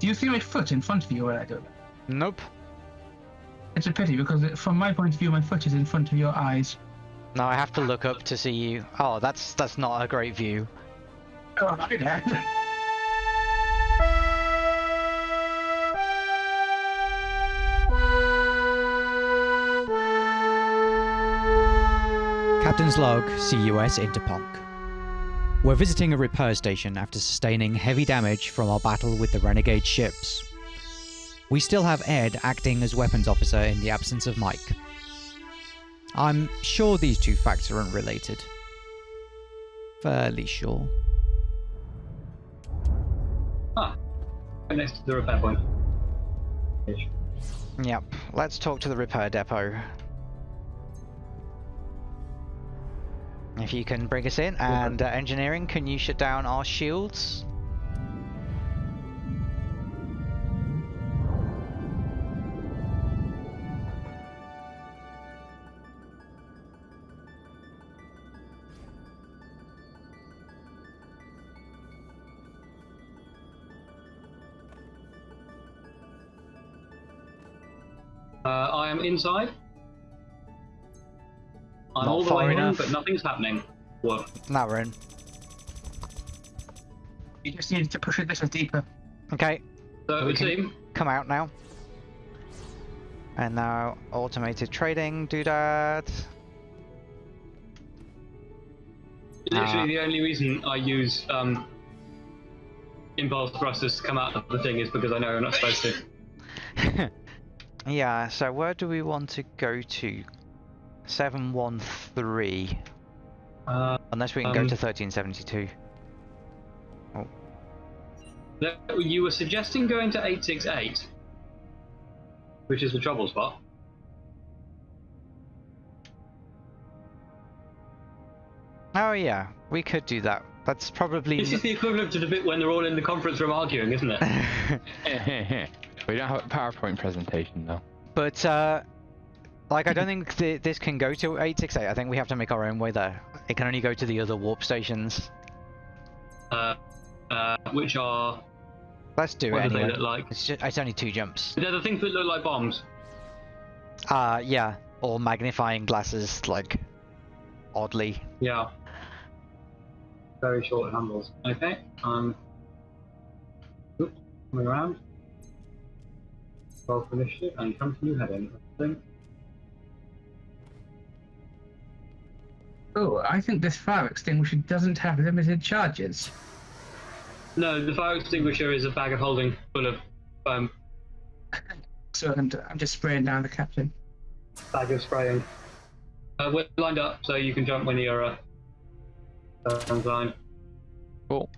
Do you see my foot in front of you when I do that? Nope. It's a pity because it, from my point of view, my foot is in front of your eyes. No, I have to look up to see you. Oh, that's that's not a great view. Oh, I know. Captain's log, CUS Interponk. We're visiting a repair station after sustaining heavy damage from our battle with the renegade ships. We still have Ed acting as weapons officer in the absence of Mike. I'm sure these two facts are unrelated. Fairly sure. Ah, right next to the repair point. Yep, let's talk to the repair depot. If you can bring us in, and uh, engineering, can you shut down our shields? Uh, I am inside. I'm Not all the far way in, enough. but nothing's happening. What? Now we're in. You just need to push it this deeper. Okay, So it We would can- seem. come out now. And now automated trading doodad. Literally, Ah. the only reason I use um, impulse thrusters to come out of the thing is because I know I'm not supposed to. yeah, so where do we want to go to? 713. Uh, Unless we can go Um, to 1372. no, you were suggesting going to 868, which is the trouble spot. Oh yeah, we could do that. That's probably. This is the equivalent to the bit when they're all in the conference room arguing, isn't it? we don't have a PowerPoint presentation though. but, uh, like, I don't think th this can go to 868. I think we have to make our own way there. It can only go to the other warp stations. uh, uh, which are Let's do what it anyway. look like? It's, just, it's only two jumps. They're the things that look like bombs. Uh, yeah. Or magnifying glasses, like, oddly. Yeah. Very short handles. Okay. Um. Oops, coming around. For initiative and continue heading. I think. Oh, I think this fire extinguisher doesn't have limited charges. No, the fire extinguisher is a bag of holding full of um, So I'm, I'm just spraying down the captain. bag of spraying. Uh, we're lined up, so you can jump when you're uh, uh, on line. Cool.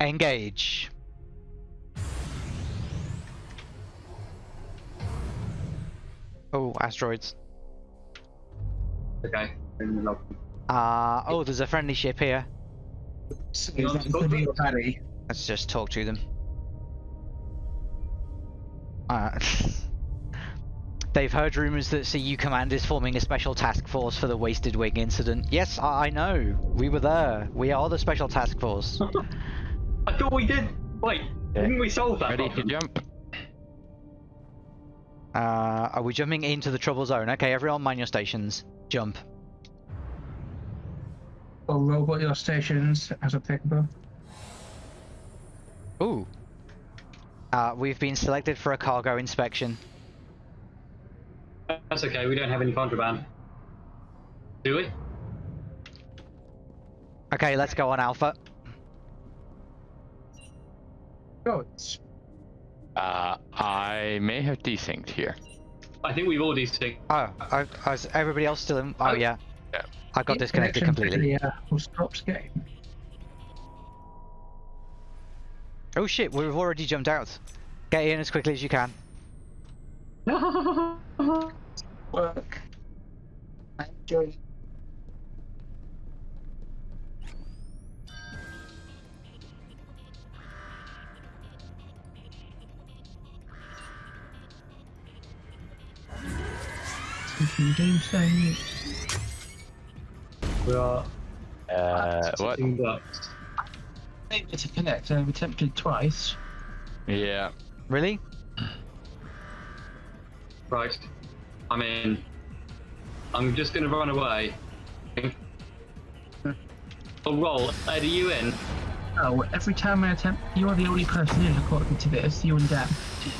Engage. Oh, asteroids. Okay. In the log. Uh, oh, there's a friendly ship here. So You is want that to talk including to your us? battery? Let's just talk to them. Uh, they've heard rumors that CU Command is forming a special task force for the Wasted Wing incident. Yes, I, I know. We were there. We are the special task force. I thought we did. Wait, Yeah. didn't we solve that Ready to jump? Uh, are we jumping into the trouble zone? Okay, everyone mind your stations. Jump. Or robot your stations as applicable? Ooh. Uh, we've been selected for a cargo inspection. That's okay. We don't have any contraband. Do we? Okay, let's go on Alpha. Oh, it's Uh, I may have desynced here. I think we've already stick. Oh, I, I was everybody else still in? Oh, Oh. yeah. Yeah. I got disconnected completely. The, uh, full stops game. Oh shit, we've already jumped out. Get in as quickly as you can. Work. I enjoy it. Thinking doomsday. We are. Uh, what? sitting ducks. Able to connect. I've attempted twice. Yeah. Really? Right. I mean. I'm just gonna run away. Oh, roll. Ed, are you in? Oh, every time I attempt, you are the only person in according to this, you and Dan.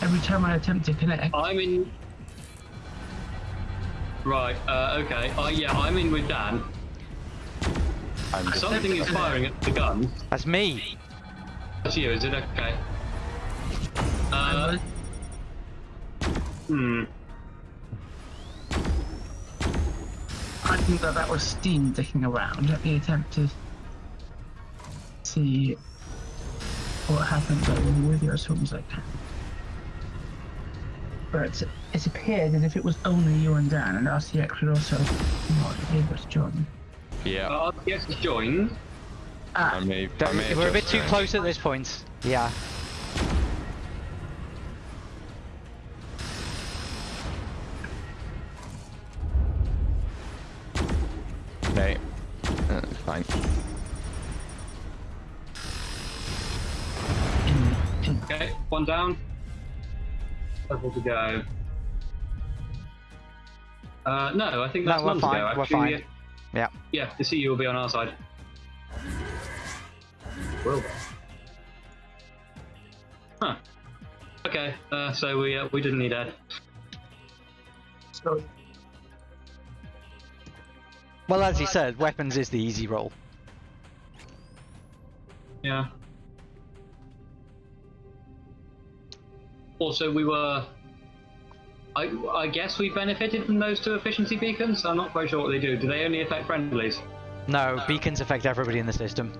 Every time I attempt to connect, I'm in. Right. Uh, okay. Uh, yeah, I'm in with Dan. I'm just, Something is firing at the gun. That's me. That's you, is it? Okay. I Uh, hmm. I think that that was steam dicking around. Let me attempt to see what happens over with you as soon as I can. But it appeared as if it was only you and Dan, and RCX would also not able to join. Yeah. Uh, yes, it's joined. I Ah, may, I may We're a bit too joined. close at this point. Yeah. Okay. That's fine. in, in, Okay, one down. Level to go. Uh, no, I think No, that's we're fine, to go. we're Actually, fine. Yeah, Yeah. yeah, the CU will be on our side. Will they? Huh. Okay, uh, so we uh, we didn't need Ed. so Well, as he said, weapons is the easy roll. Yeah. Also, we were. I, I guess we benefited from those two efficiency beacons. I'm not quite sure what they do. Do they only affect friendlies? No, beacons affect everybody in the system.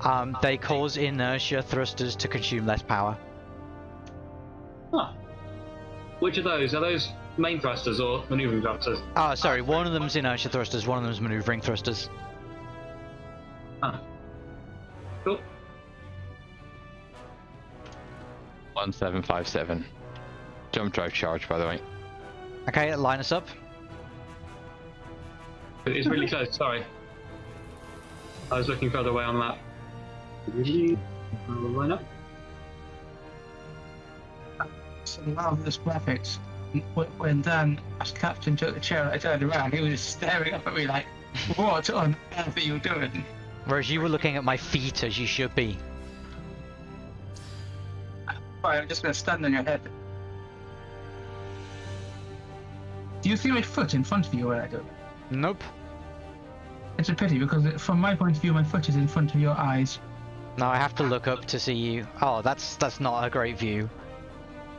Um, they cause inertia thrusters to consume less power. Huh. Which of those? Are those main thrusters or maneuvering thrusters? Oh, sorry, one of them's inertia thrusters, one of them's maneuvering thrusters. Huh. Cool. 1757. Jump drive charge, by the way. Okay, line us up. It's really close, sorry. I was looking further away on that. map. I'll line up. some marvelous graphics. Wh- When Dan, as captain, took the chair, I turned around. He was just staring up at me like, "What on earth are you doing?" Whereas you were looking at my feet as you should be. Fine, I'm just gonna stand on your head. Do you see my foot in front of you when I do? it? Nope. It's a pity because it, from my point of view, my foot is in front of your eyes. Now I have to look up to see you. Oh, that's that's not a great view.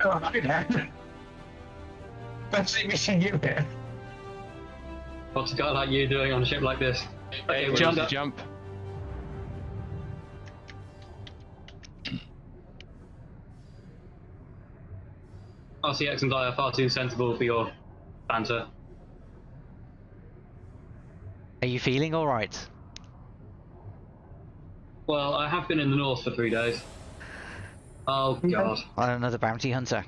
Oh, hi there. Fancy meeting you here. What's a guy like you doing on a ship like this? Okay, we're Jump, jump. RCX and I are far too sensible for your banter. Are you feeling all right? Well, I have been in the north for three days. Oh god. Another bounty hunter.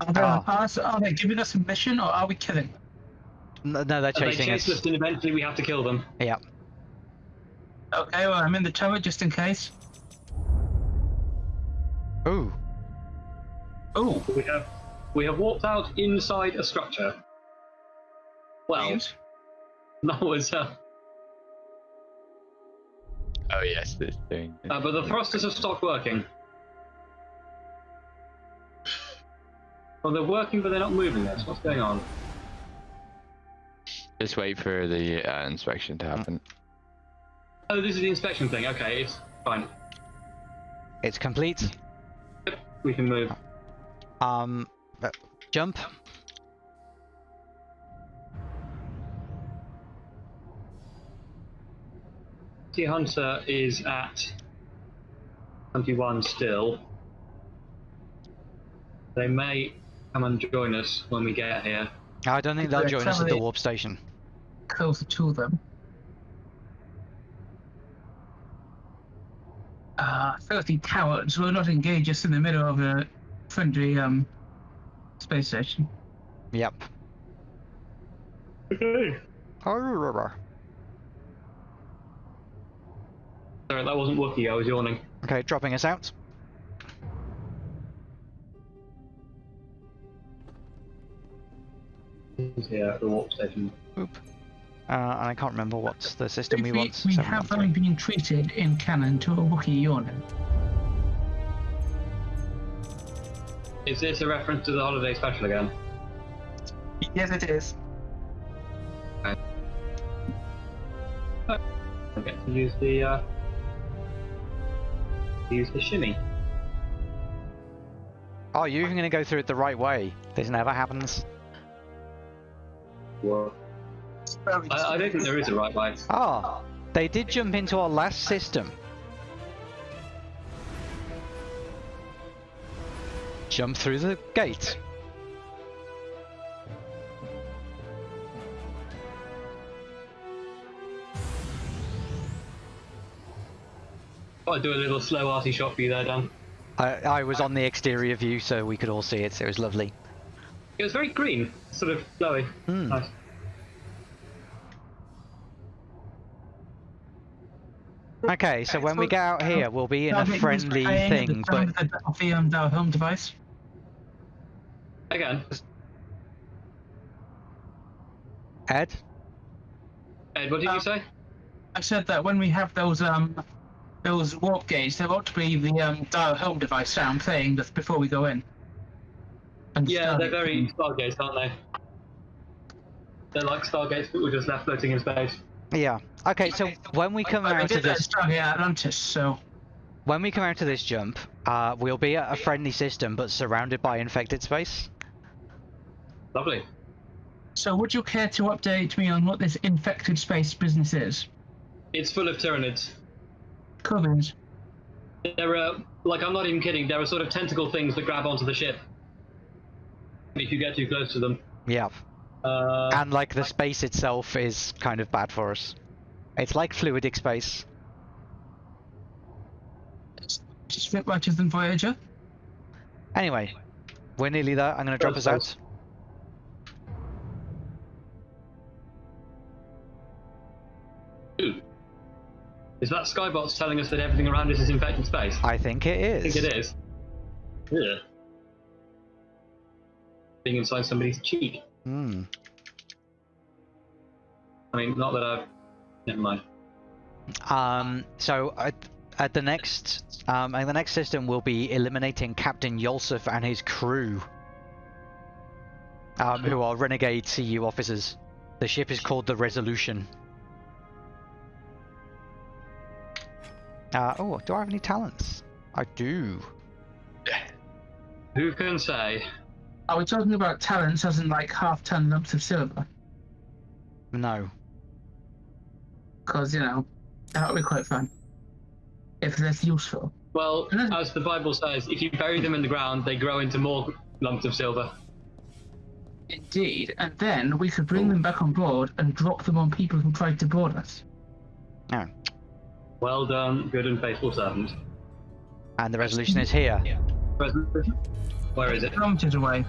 Are they, Oh. are, are they giving us a mission or are we killing? No, no they're They chasing chase us. us and eventually we have to kill them. Yeah. Okay, well, I'm in the turret just in case. Ooh. Oh, We have we have walked out inside a structure. Well, please. that was uh, Oh, yes, this thing. uh, but the thrusters have stopped working. Well, they're working, but they're not moving us. What's going on? Just wait for the uh, inspection to happen. Oh, this is the inspection thing. Okay, it's fine. It's complete. Yep, we can move. Um, uh, jump. T Hunter is at 21 still. They may come and join us when we get here. I don't think they'll join us at the travel it. warp station. Closer to them. Ah, filthy cowards will not engage us in the middle of a friendly um Space station. Yep. Okay. Alright, that wasn't working. I was yawning. Okay, dropping us out. Yeah, the warp station. Oop. Uh, and I can't remember what's the system we, we want. We have only been treated in canon to a Wookiee yawning. Is this a reference to the holiday special again? Yes, it is. I get to use the uh, use the shimmy. Oh, you're even going to go through it the right way. This never happens. Whoa. I, I don't think there is a right way. Oh, they did jump into our last system. Jump through the gate. I'll do a little slow arty shot for you there, Dan. I, I was on the exterior view, so we could all see it. So it was lovely. It was very green, sort of flowy. Hmm. Nice. Okay, so when we get out here, we'll be in a friendly playing at the thing, but the, of the um, dial home device. Again, Ed, Ed, what did you Um, say? I said that when we have those um those warp gates, there ought to be the um dial home device sound playing just before we go in. And Yeah, they're it. very Stargates, aren't they? They're like Stargates, but we're just left floating in space. yeah. Okay, so when we come But they out of did that this, Stargate Atlantis, so when we come out of this jump, uh, we'll be at a friendly system, but surrounded by infected space. Lovely. so would you care to update me on what this infected space business is? It's full of Tyranids. Covens. There are, like, I'm not even kidding, there are sort of tentacle things that grab onto the ship. If you get too close to them. Yeah. Uh, And like the space itself is kind of bad for us. It's like fluidic space. Just a bit better than Voyager. Anyway, we're nearly there. I'm going to drop us out. Ooh. Is that Skybox telling us that everything around us is infected space? I think it is. I think it is. Yeah. Being inside somebody's cheek. Hmm. I mean, not that I've. Never mind. Um, so at, at the next, um, and the next system will be eliminating Captain Yolsef and his crew, um, who are renegade CU officers. The ship is called the Resolution. Uh, oh, do I have any talents? I do. Who can say? Are we talking about talents as in like half ton lumps of silver? No. Because, you know, that would be quite fun. If that's useful. Well, as the Bible says, if you bury them in the ground, they grow into more lumps of silver. Indeed. And then we could bring them back on board and drop them on people who tried to board us. Oh. Well done, good and faithful servant. And the resolution is here. Resolution? Where is it? Kilometers away.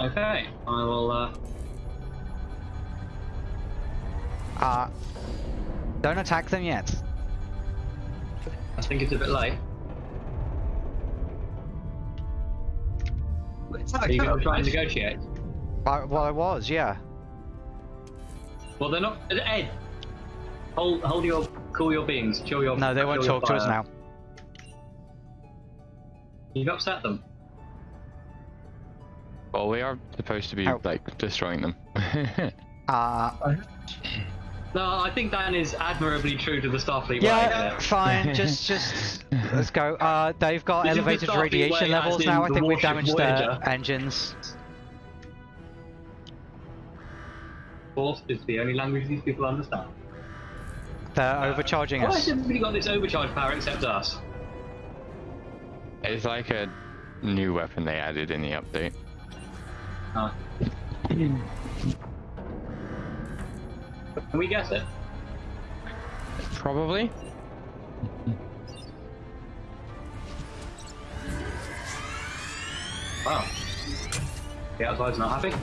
Okay, I will. Uh, Uh, don't attack them yet. I think it's a bit late. It's Are like you going to try and negotiate? I, well, I was, yeah. Well, they're not. Ed, hold, hold your, cool your beings, chill your. No, they won't chill your talk to us now. You've upset them. Well, we are supposed to be Ow. like destroying them. Uh, No, I think Dan is admirably true to the Starfleet way. yeah, there. fine. Just, just let's go. Uh, they've got This is the elevated radiation way, levels now. I think we've warship damaged their engines. Force is the only language these people understand. They're overcharging Why has us. everybody got this overcharge power except us? it's like a new weapon they added in the update. Oh. Can we guess it? Probably. Wow. The outside's not happy.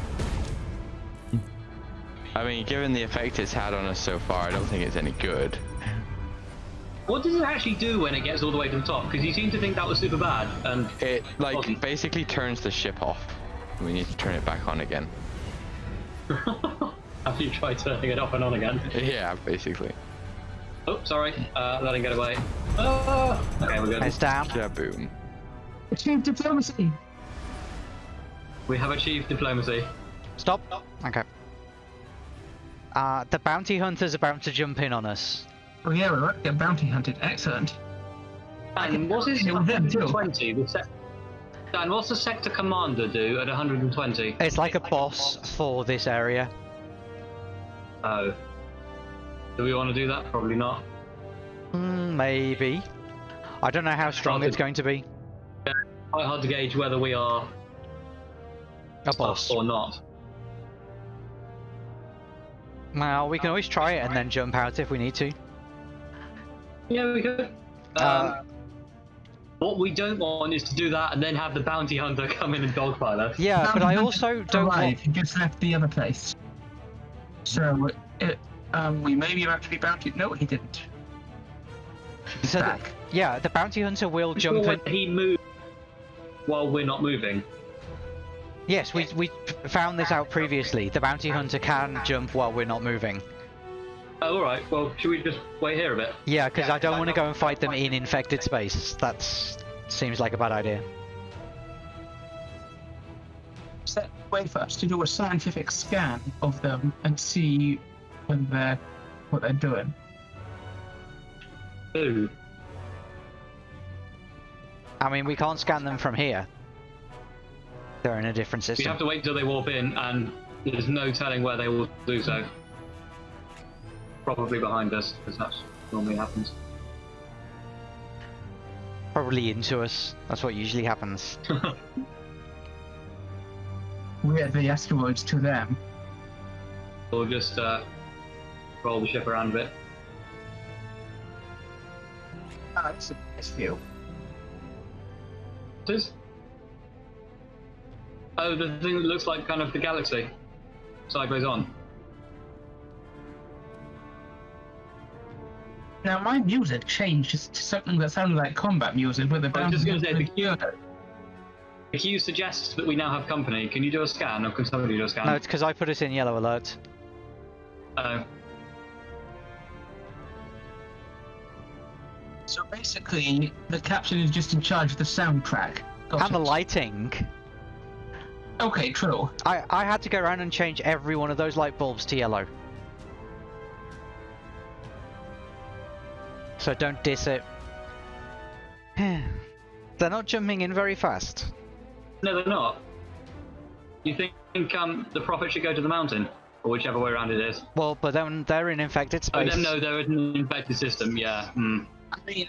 I mean, given the effect it's had on us so far, I don't think it's any good. What does it actually do when it gets all the way to the top? Because you seem to think that was super bad, and It like Wasn't. basically turns the ship off. We need to turn it back on again. Have you tried turning it off and on again? Yeah, basically. Oh, sorry. Uh, letting get away. Oh, okay, we're good. It's down. Yeah, boom. Achieve diplomacy. We have achieved diplomacy. Stop. Okay. Uh, the bounty hunter's about to jump in on us. Oh yeah, we're right. Get bounty hunted. Excellent. And what's his Yeah, with them too. 120? The sec- Dan, what's the sector commander do at 120? It's like a boss for this area. Oh. Do we want to do that? Probably not. Mm, maybe. I don't know how strong Okay. it's going to be. Quite hard to gauge whether we are A boss. or not. Well, we can always try it and then jump out if we need to. Yeah, we could. Um, Uh, what we don't want is to do that and then have the bounty hunter come in and dogpile us. Yeah, but I also don't want. Right, he just left the other place. So, it, um, we may be about to be bounty. No, he didn't. He's So the- Yeah, the bounty hunter will jump in. When He moved while we're not moving. Yes, we we found this out previously. The bounty hunter can jump while we're not moving. Oh, all right. Well, should we just wait here a bit? Yeah, because I don't want to go and fight them in infected space. That seems like a bad idea. Set way for us to do a scientific scan of them and see when they're what they're doing. Ooh. I mean, we can't scan them from here. They're in a different We system. have to wait until they warp in, and there's no telling where they will do so. Probably behind us, because that's normally happens. Probably into us. That's what usually happens. We're the asteroids to them. we'll just uh, roll the ship around a bit. Ah, that's a nice view. What is? Oh, the thing that looks like kind of the galaxy. Sideways on. Now my music changed to something that sounded like combat music with the I was just bounty gonna say, hunter. the- If you suggest that we now have company, can you do a scan, or can somebody do a scan? No, it's because I put it in yellow alert. Oh, So basically, the captain is just in charge of the soundtrack. Got And the lighting. Okay, true. I, I had to go around and change every one of those light bulbs to yellow. So don't diss it. They're not jumping in very fast. no, they're not. You think um, the prophet should go to the mountain, or whichever way around it is? Well, but then they're in infected space. Oh, space. no, no, there is an infected system. Yeah. Hmm. I mean,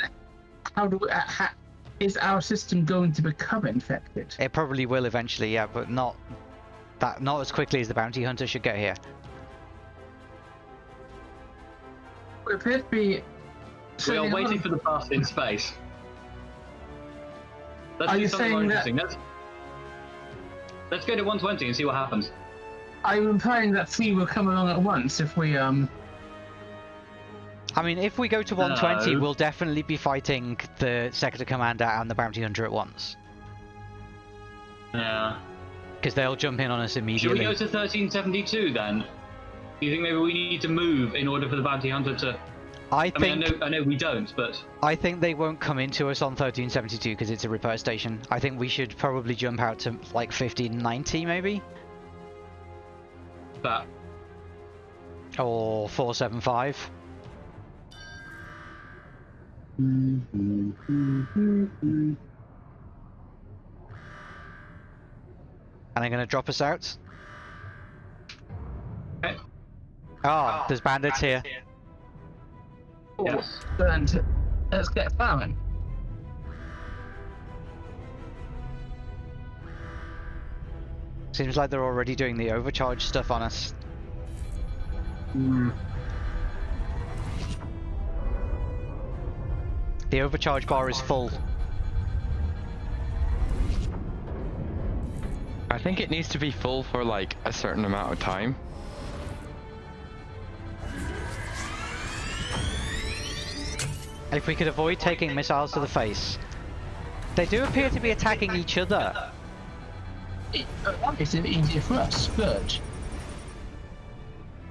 how do we, uh, ha, is our system going to become infected? It probably will eventually, yeah, but not that not as quickly as the bounty hunter should get here. We appear to be. We are waiting on- for the path in space. Let's Are you saying that- Let's, let's go to 120 and see what happens. Are you implying that three will come along at once if we um? I mean, if we go to 120, No. we'll definitely be fighting the sector commander and the bounty hunter at once, Yeah. because they'll jump in on us immediately. Should we go to 1372 then? Do you think maybe we need to move in order for the bounty hunter to? I I mean, think I know, I know we don't, but I think they won't come into us on 1372 because it's a repair station. I think we should probably jump out to like 1590 maybe that or 475. And they're gonna drop us out. Okay. Ah, there's bandits here. Yes. And let's get plowing. Seems like they're already doing the overcharge stuff on us. The overcharge bar is full. I think it needs to be full for like a certain amount of time. If we could avoid taking missiles to the face. They do appear to be attacking each other. It, that makes it easier for us. Scourge.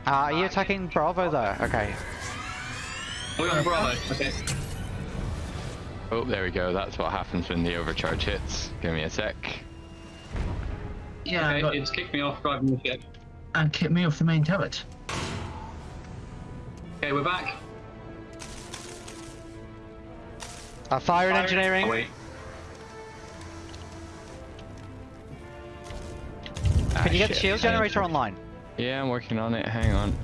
Uh, are you attacking Bravo though? Okay. We're on Bravo. Okay. Oh, there we go. That's what happens when the overcharge hits. Give me a sec. Yeah, Okay, but, it's kicked me off driving the ship. and kicked me off the main turret. Okay, we're back. Uh, fire and Oh, engineering. wait. Can you get the Ah, shield generator online? Yeah, I'm working on it. Hang on.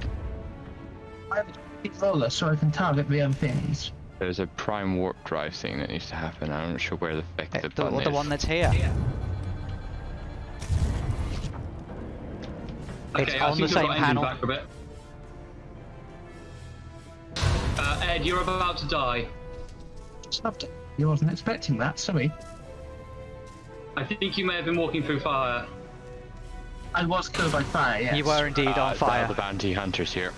I have a big roller so I can target the other things. There's a prime warp drive thing that needs to happen. I'm not sure where the fuck Uh, the, The, button the is. one that's here. It's Okay, I on seem the to have same panel. back for a bit. Uh, Ed, you're about to die. Stopped it. You wasn't expecting that, sorry. I think you may have been walking through fire. I was killed by fire, yes. You were indeed Uh, on fire. The bounty hunters here.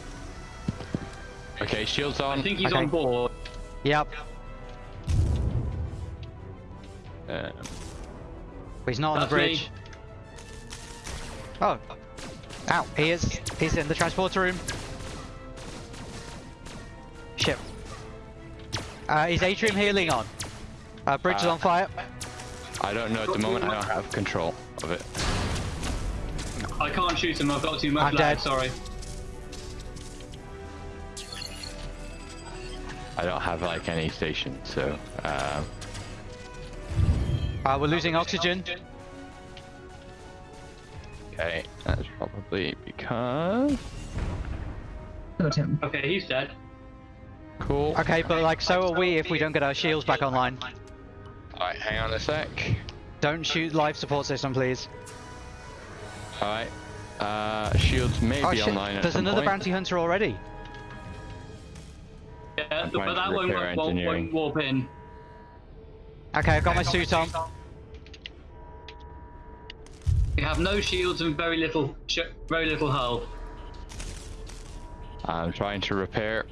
Okay, shields on. I think he's Okay. on board. Yep. Um, He's not on the That's me. bridge. Oh. Ow, he is. He's in the transporter room. Ship. Uh, is Atrium healing on? Uh, bridge is Uh, on fire. I don't know at the moment. I don't have control of it. I can't shoot him, I've got too much I'm lag, dead. sorry. I don't have like any station, so um, Uh, we're losing oxygen. okay, that's probably because Killed him. Okay, he's dead. cool. Okay, but like, so are we if we don't get our shields back online. Alright, hang on a sec. Don't shoot life support system, please. Alright. Uh, shields may Oh be shit, online at there's some another point. bounty hunter already. Yeah, but that one won't, won't, won't warp in. Okay, I've got my suit on. We have no shields and very little, sh very little hull. I'm trying to repair.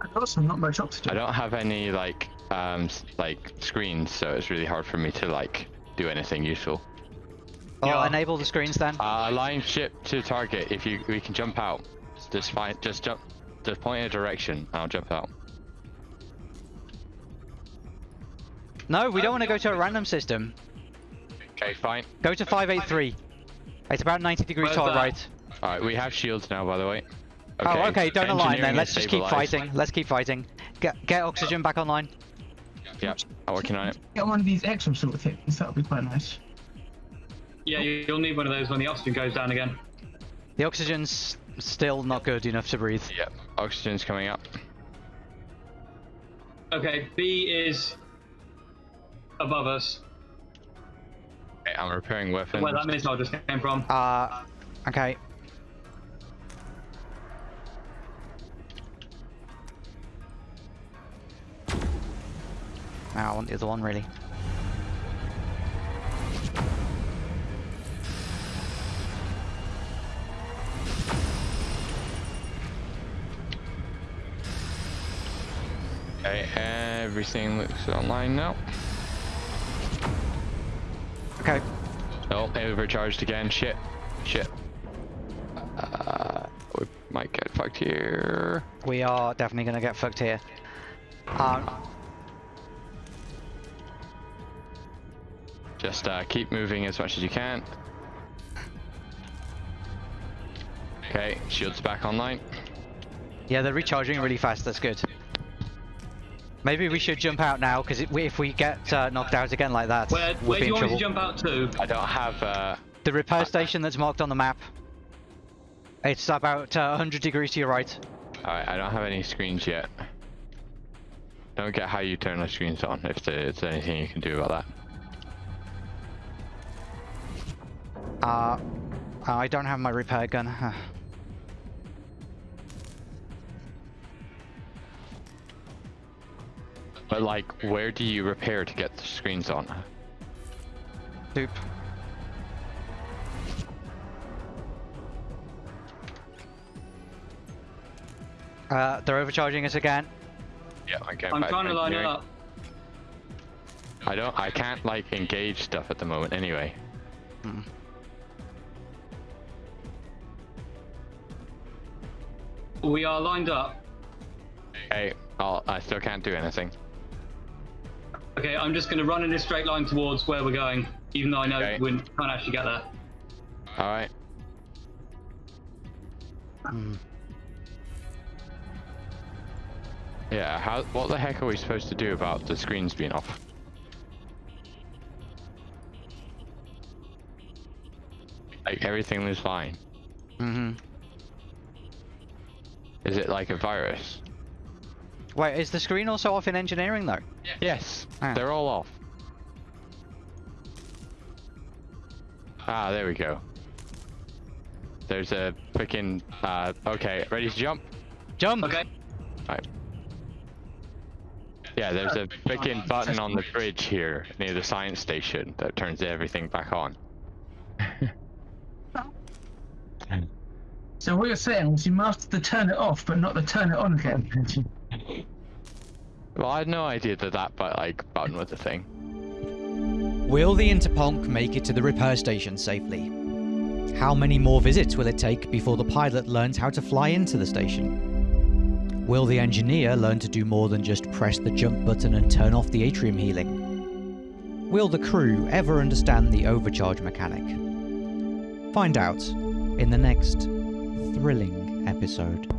I've also not much oxygen. I don't have any like um like screens, so it's really hard for me to like do anything useful. Oh, Yeah. enable the screens then. Uh, line ship to target. If you we can jump out, just fine. Just jump. Just point in a direction. I'll jump out. No, we don't um, want to go to a random system. Okay, fine. Go to 583. It's about 90 degrees to our right. All right, we have shields now, by the way. Oh, okay, don't align engineering then. Let's just keep fighting. Let's keep fighting. Get get oxygen back online. Yep, I'm working on it. Get one of these extra sort of things, that would be quite nice. Yeah, you- you'll need one of those when the oxygen goes down again. The oxygen's still not good enough to breathe. Yep, oxygen's coming up. Okay, B is above us. Okay, I'm repairing weapons. Where that missile just came from. Uh, okay. Now I want the other one really. Okay, everything looks online now. Okay. Oh, overcharged again. Shit. Shit. Uh, we might get fucked here. We are definitely gonna get fucked here. Um, Just uh, keep moving as much as you can. Okay, shields back online. yeah, they're recharging really fast. That's good. Maybe we should jump out now, because if we get uh, knocked out again like that, Where, we'll where be do you in want to jump out to? I don't have. Uh, The repair station that's marked on the map. It's about uh, 100 degrees to your right. Alright, I don't have any screens yet. Don't get how you turn the screens on. If there's anything you can do about that. Uh, I don't have my repair gun. But like, where do you repair to get the screens on? Nope. Uh, they're overcharging us again. Yeah, I am trying to line it up. I don't. I can't like engage stuff at the moment. Anyway. Hmm. We are lined up. Hey, I'll, I still can't do anything. Okay, I'm just going to run in a straight line towards where we're going, even though I know Okay. we can't actually get there. All right. Yeah. How? What the heck are we supposed to do about the screens being off? Like everything was fine. Mm-hmm. Is it like a virus? Wait, is the screen also off in engineering though? Yes. Ah. They're all off. Ah, there we go. There's a freaking. Uh, okay, ready to jump? Jump! Okay. Right. Yeah, there's a freaking button on the bridge here near the science station that turns everything back on. So what you're saying is you mastered the turn it off, but not the turn it on again. Well, I had no idea that that but like button was a thing. Will the Interponk make it to the repair station safely? How many more visits will it take before the pilot learns how to fly into the station? Will the engineer learn to do more than just press the jump button and turn off the atrium healing? Will the crew ever understand the overcharge mechanic? Find out in the next thrilling episode.